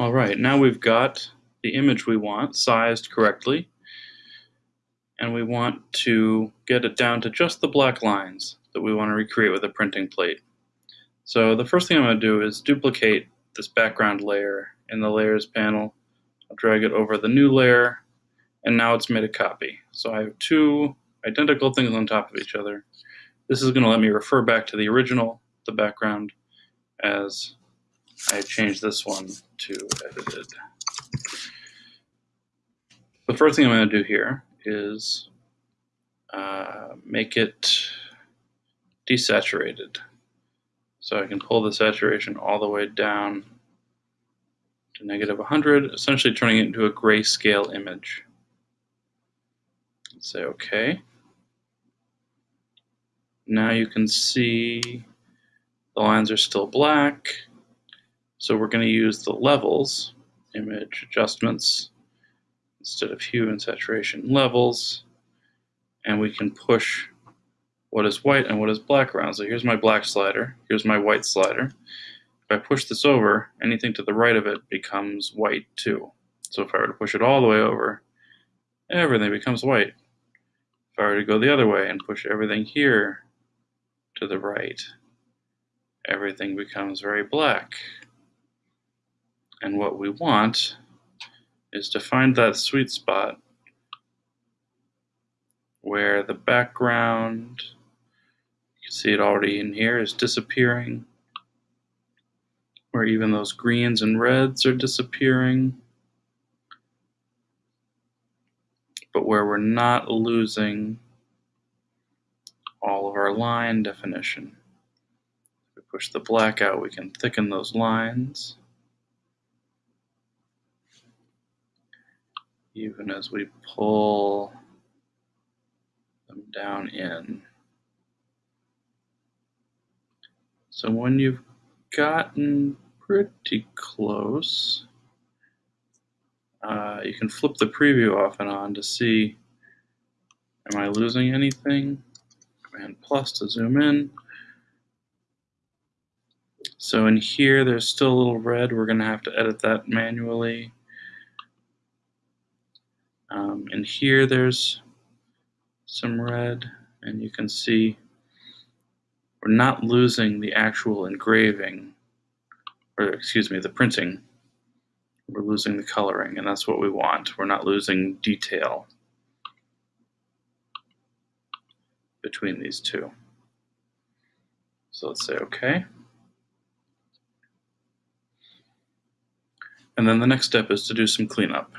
All right, now we've got the image we want sized correctly. And we want to get it down to just the black lines that we want to recreate with a printing plate. So the first thing I'm going to do is duplicate this background layer in the layers panel. I'll drag it over the new layer and now it's made a copy. So I have two identical things on top of each other. This is going to let me refer back to the original, the background, as I change this one to edited. The first thing I'm going to do here is uh, make it desaturated. So I can pull the saturation all the way down to negative 100, essentially turning it into a grayscale image. Say OK. Now you can see the lines are still black. So we're going to use the levels, image adjustments, instead of hue and saturation levels. And we can push what is white and what is black around. So here's my black slider, here's my white slider. If I push this over, anything to the right of it becomes white too. So if I were to push it all the way over, everything becomes white. If I were to go the other way and push everything here to the right, everything becomes very black. And what we want is to find that sweet spot where the background, you can see it already in here, is disappearing, where even those greens and reds are disappearing, but where we're not losing all of our line definition. If we push the black out, we can thicken those lines. Even as we pull them down in. So when you've gotten pretty close, uh, you can flip the preview off and on to see, am I losing anything? Command plus to zoom in. So in here, there's still a little red. We're going to have to edit that manually. Um, and here there's some red and you can see we're not losing the actual engraving or excuse me the printing. We're losing the coloring and that's what we want. We're not losing detail between these two. So let's say okay. And then the next step is to do some cleanup